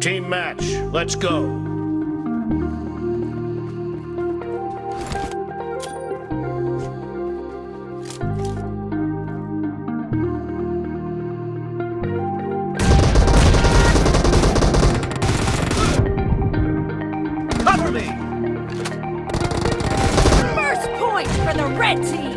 Team match, let's go. Cover me! First point for the red team!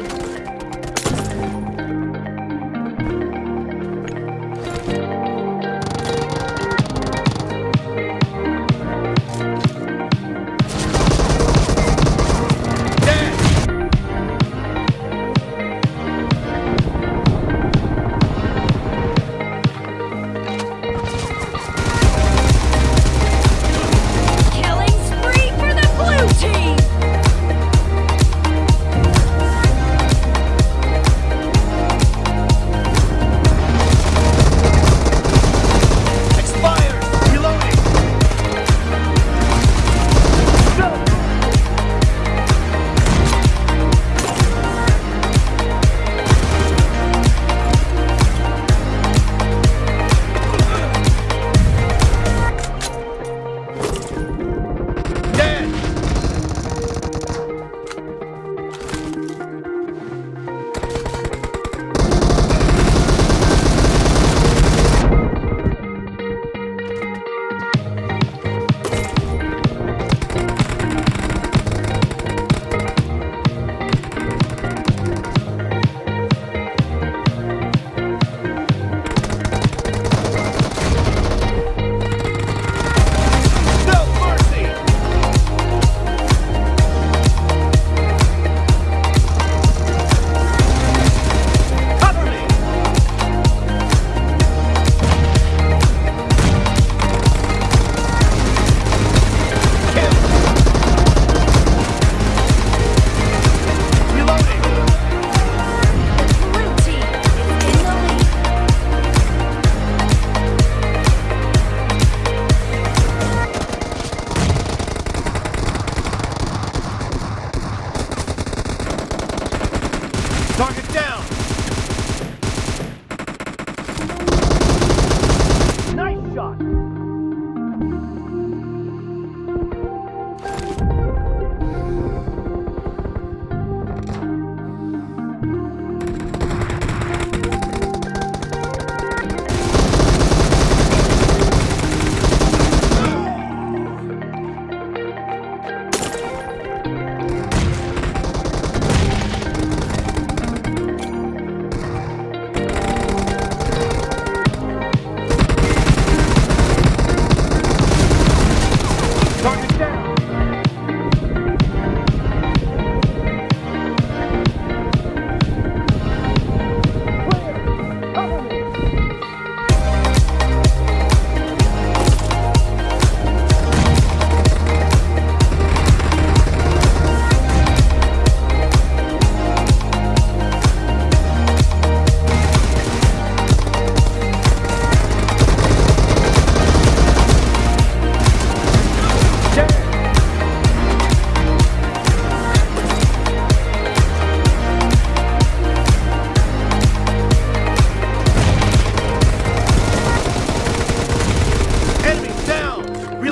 Target down!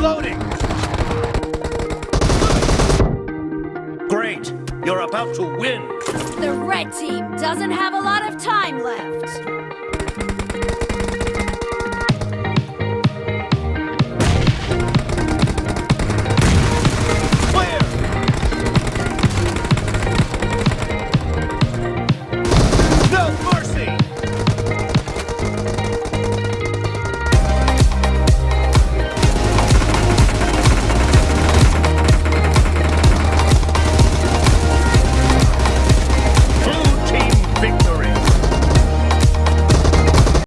Reloading! Great! You're about to win! The red team doesn't have a lot of time left.